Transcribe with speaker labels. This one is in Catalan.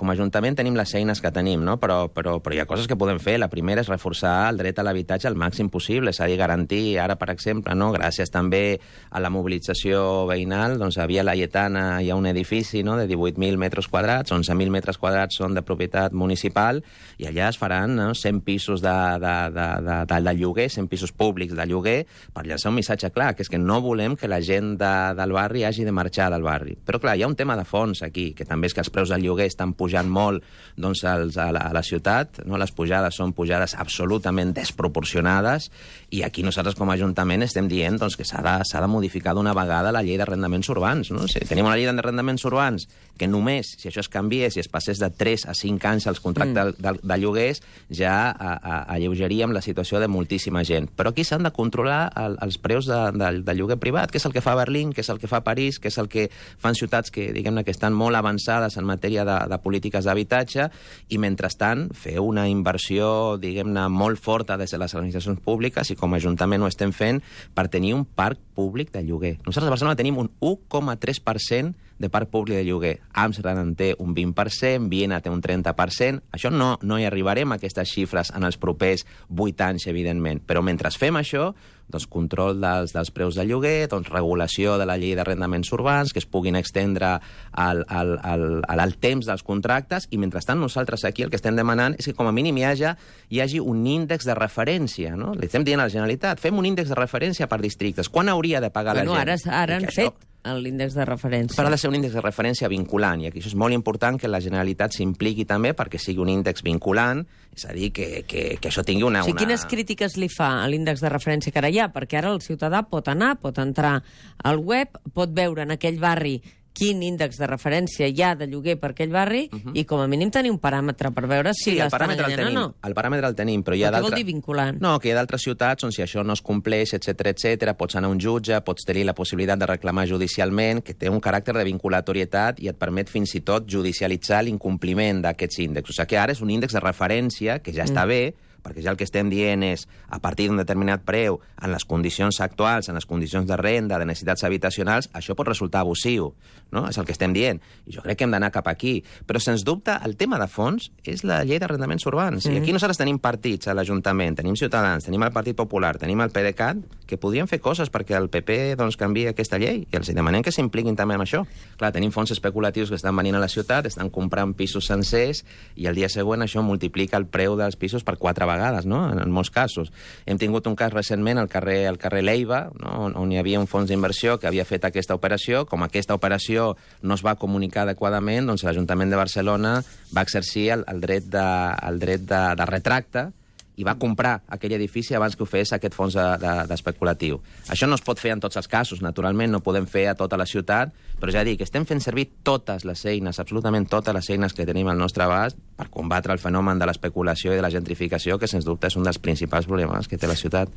Speaker 1: com a Ajuntament tenim les eines que tenim, no? però, però, però hi ha coses que podem fer. La primera és reforçar el dret a l'habitatge al màxim possible, és a dir, garantir ara, per exemple, no? gràcies també a la mobilització veïnal, doncs a Via Laietana hi ha un edifici no? de 18.000 metres quadrats, 11.000 metres quadrats són de propietat municipal, i allà es faran no? 100 pisos de, de, de, de, de, de lloguer, 100 pisos públics de lloguer, per llançar un missatge clar, que és que no volem que la gent de, del barri hagi de marxar del barri. Però, clar, hi ha un tema de fons aquí, que també és que els preus del lloguer estan pujant molt doncs, als, a, la, a la ciutat, no? les pujades són pujades absolutament desproporcionades, i aquí nosaltres com a Ajuntament estem dient doncs, que s'ha de, de modificar d'una vegada la llei d'arrendaments urbans. No? Si tenim una llei d'arrendaments urbans que només, si això es canviés, si es passés de 3 a 5 anys als contractes mm. de, de, de lloguers, ja a, a, alleugeríem la situació de moltíssima gent. Però aquí s'han de controlar el, els preus de, de, de lloguer privat, que és el que fa Berlín, que és el que fa París, que és el que fan ciutats que, diguem-ne, que estan molt avançades en matèria de, de polítiques d'habitatge, i mentrestant fer una inversió, diguem-ne, molt forta des de les administracions públiques i com a Ajuntament ho estem fent per tenir un parc públic de lloguer. Nosaltres a Barcelona tenim un 1,3% de parc públic de lloguer. Amsterdam en té un 20%, Viena té un 30%. Això no, no hi arribarem a aquestes xifres en els propers 8 anys, evidentment. Però mentre fem això, doncs, control dels, dels preus de lloguer, doncs, regulació de la llei d'arrendaments urbans, que es puguin extendre al, al, al, al, al temps dels contractes, i mentrestant nosaltres aquí el que estem demanant és que com a mínim hi hagi, hi hagi un índex de referència. No? Li estem dient a la Generalitat, fem un índex de referència per districtes. Quan hauria de pagar
Speaker 2: bueno,
Speaker 1: la gent?
Speaker 2: Ara, ara han fet l'índex de referència.
Speaker 1: Però ha de ser un índex de referència vinculant, i aquí això és molt important que la Generalitat s'impliqui també perquè sigui un índex vinculant, és a dir, que, que, que això tingui una...
Speaker 2: O sigui,
Speaker 1: una...
Speaker 2: quines crítiques li fa a l'índex de referència que ara hi ha? Perquè ara el ciutadà pot anar, pot entrar al web, pot veure en aquell barri quin índex de referència hi ha de lloguer per aquell barri uh -huh. i com a mínim tenir un paràmetre per veure si
Speaker 1: Sí, el paràmetre el tenim,
Speaker 2: o no.
Speaker 1: el paràmetre el tenim, però hi ha
Speaker 2: Però què vol
Speaker 1: d'altres...
Speaker 2: dir vinculant?
Speaker 1: No, que hi ha d'altres ciutats on si això no es compleix, etc etc, pots anar a un jutge, pots tenir la possibilitat de reclamar judicialment, que té un caràcter de vinculatorietat i et permet fins i tot judicialitzar l'incompliment d'aquests índexs. O sigui que ara és un índex de referència, que ja està bé, perquè ja el que estem dient és, a partir d'un determinat preu, en les condicions actuals, en les condicions de renda, de necessitats habitacionals, això pot resultar abusiu, no? És el que estem dient. I jo crec que hem d'anar cap aquí. Però, sens dubte, el tema de fons és la llei d'arrendaments urbans. Mm. I aquí nosaltres tenim partits a l'Ajuntament, tenim Ciutadans, tenim el Partit Popular, tenim el PDeCAT, que podrien fer coses perquè el PP doncs, canvi aquesta llei i els demanem que s'impliquin també en això. Clar, tenim fons especulatius que estan venint a la ciutat, estan comprant pisos sencers i el dia següent això multiplica el preu dels pisos per quatre vegades, no? en, en molts casos. Hem tingut un cas recentment al carrer, al carrer Leiva, no? on, on hi havia un fons d'inversió que havia fet aquesta operació. Com aquesta operació no es va comunicar adequadament, doncs l'Ajuntament de Barcelona va exercir el, el dret, de, el dret de, de retracte i va comprar aquell edifici abans que ho fes aquest fons de- de- d'especulatiu. De, Això no es pot fer en tots els casos, naturalment, no podem fer a tota la ciutat, però ja dic, estem fent servir totes les eines, absolutament totes les eines que tenim al nostre abast per combatre el fenomen de l'especulació i de la gentrificació, que sens dubte és un dels principals problemes que té la ciutat.